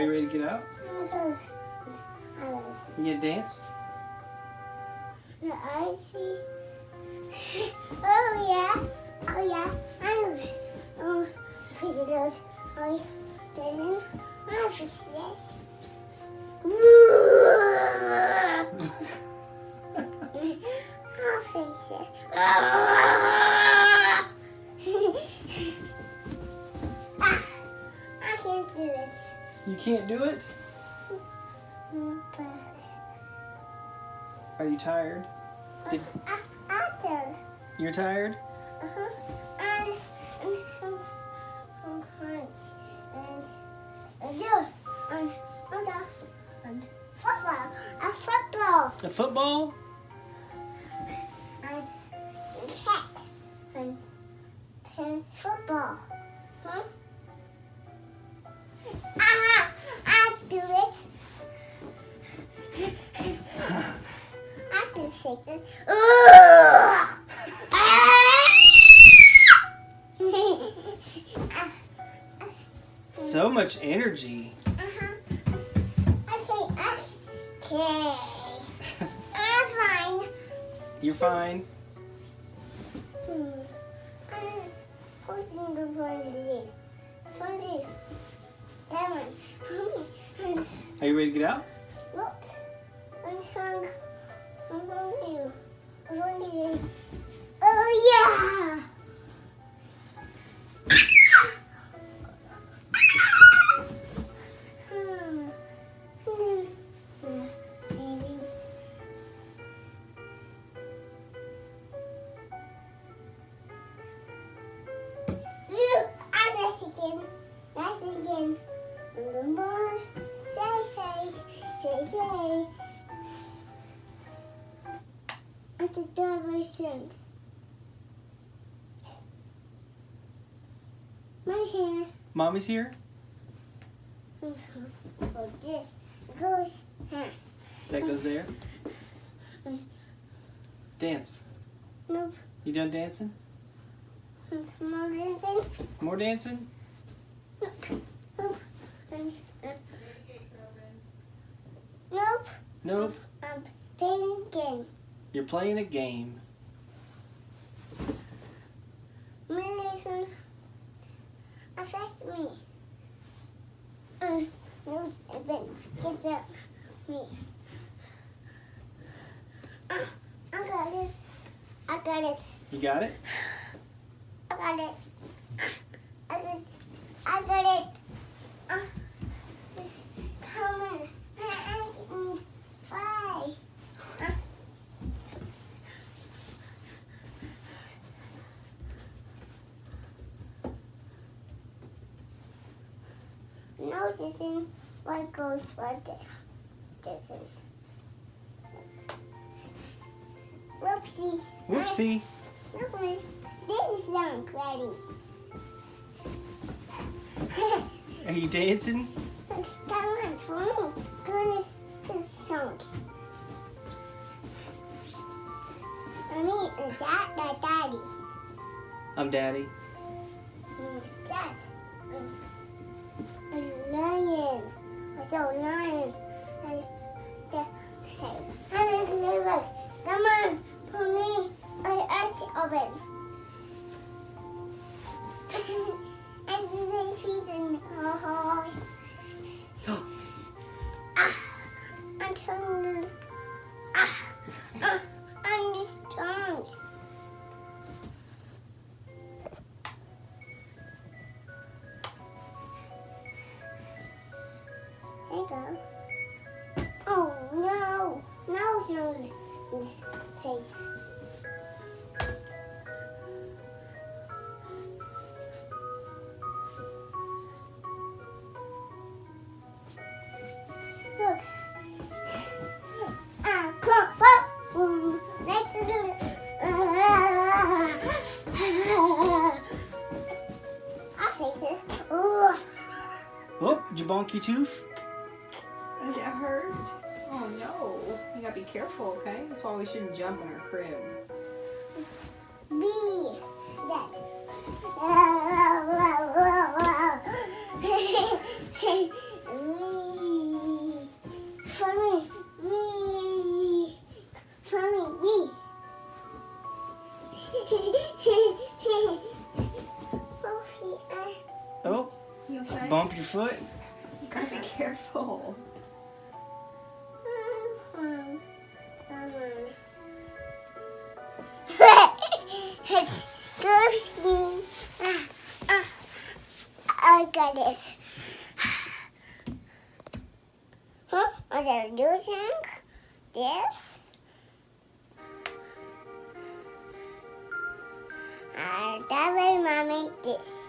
Are you ready to get out? You gonna dance? Oh yeah. Oh yeah. I know. Oh, those. Oh, this. I'll fix it. You can't do it? Are you tired? Did- a- after. You're tired? Uh-huh. And, and, and, and, and, and, football, a football, A football? and cat, and, and football. Huh? Do it. I can. Ugh. Ah. So much energy. Uh-huh. Okay, okay. I'm fine. You're fine. Hmm. I'm pushing the funny. Are you ready to get out? My hair. Mommy's here? Oh, this goes here. That goes there. Dance. Nope. You done dancing? More dancing. More dancing? Nope. Uh, Nope. Nope. I'm thinking. You're playing a game. Medicine affects me. Uh, no, but get up me. Uh, I got it. I got it. You got it? I got it. I got it. I got it. Uh, come on. I can fly. What goes what doesn't. Whoopsie. Whoopsie. Look, man. This is young, ready. Are you dancing? Come on, for me. Go to the songs. For me, and dad, dad, daddy. I'm daddy. No, no, face. Look. Ah, come up. Let's do it. Our faces. Ooh. Oh, did you bonk your tooth? Did it hurt? Oh no, you gotta be careful, okay? That's why we shouldn't jump in our crib. Me. me. For me. Me. For me. Me. oh, you okay? bump your foot. You gotta be careful. Excuse me. Ah, ah, I got this. Huh? Are there using this? Uh, that way, mommy, this.